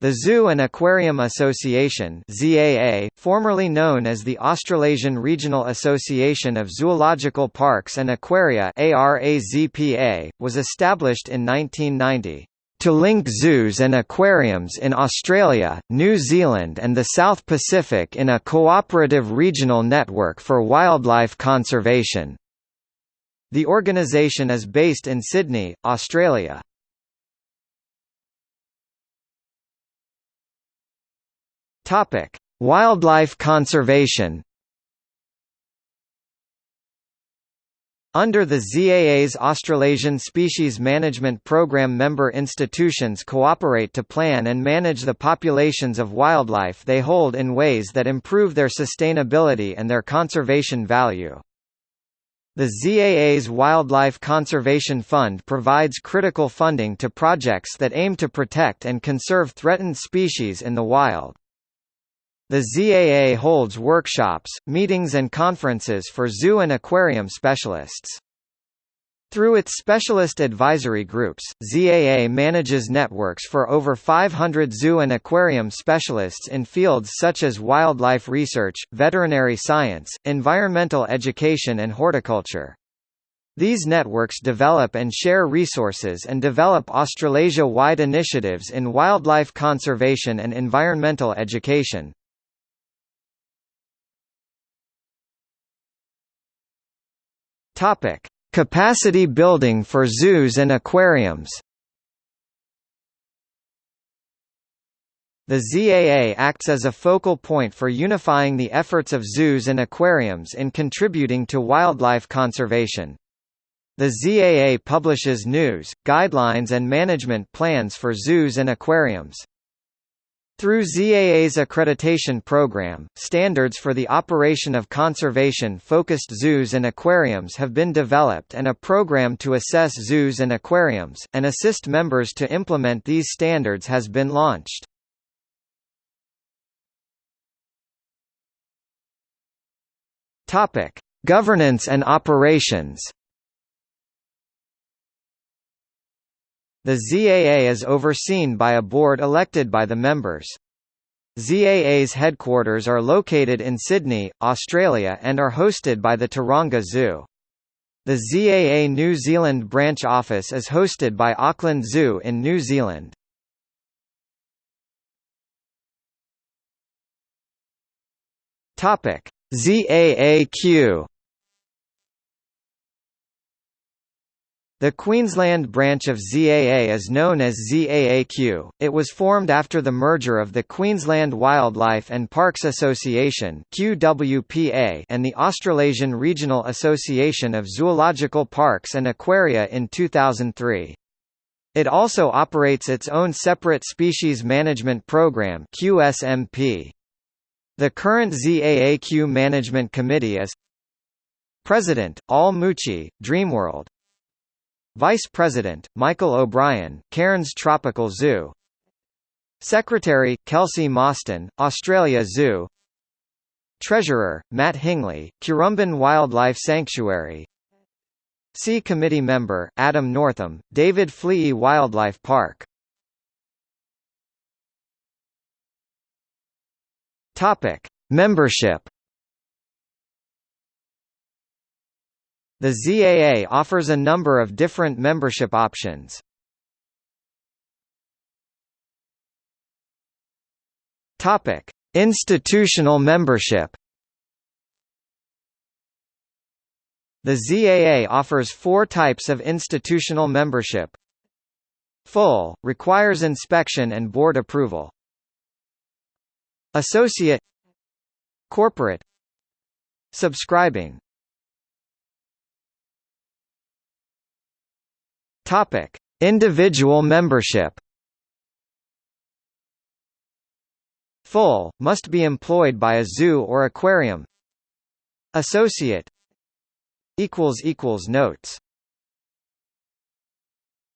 The Zoo and Aquarium Association ZAA, formerly known as the Australasian Regional Association of Zoological Parks and Aquaria ARAZPA, was established in 1990 to link zoos and aquariums in Australia, New Zealand and the South Pacific in a cooperative regional network for wildlife conservation. The organisation is based in Sydney, Australia. Topic: Wildlife conservation. Under the ZAA's Australasian Species Management Programme member institutions cooperate to plan and manage the populations of wildlife they hold in ways that improve their sustainability and their conservation value. The ZAA's Wildlife Conservation Fund provides critical funding to projects that aim to protect and conserve threatened species in the wild. The ZAA holds workshops, meetings and conferences for zoo and aquarium specialists. Through its specialist advisory groups, ZAA manages networks for over 500 zoo and aquarium specialists in fields such as wildlife research, veterinary science, environmental education and horticulture. These networks develop and share resources and develop Australasia-wide initiatives in wildlife conservation and environmental education. Topic: Capacity building for zoos and aquariums. The ZAA acts as a focal point for unifying the efforts of zoos and aquariums in contributing to wildlife conservation. The ZAA publishes news, guidelines and management plans for zoos and aquariums. Through ZAA's accreditation program, standards for the operation of conservation-focused zoos and aquariums have been developed and a program to assess zoos and aquariums, and assist members to implement these standards has been launched. Governance and operations The ZAA is overseen by a board elected by the members. ZAA's headquarters are located in Sydney, Australia and are hosted by the Taronga Zoo. The ZAA New Zealand branch office is hosted by Auckland Zoo in New Zealand. ZAAQ The Queensland branch of ZAA is known as ZAAQ. It was formed after the merger of the Queensland Wildlife and Parks Association (QWPA) and the Australasian Regional Association of Zoological Parks and Aquaria in 2003. It also operates its own separate species management program (QSMP). The current ZAAQ Management Committee is President, Al Mucci, Dreamworld Vice President, Michael O'Brien, Cairns Tropical Zoo. Secretary, Kelsey Mostyn, Australia Zoo. Treasurer, Matt Hingley, Currumbin Wildlife Sanctuary. C Committee Member, Adam Northam, David Fleay Wildlife Park. Membership The ZAA offers a number of different membership options. Topic: Institutional membership. The ZAA offers four types of institutional membership. Full, requires inspection and board approval. Associate Corporate Subscribing Topic: Individual membership. Full must be employed by a zoo or aquarium. Associate equals equals notes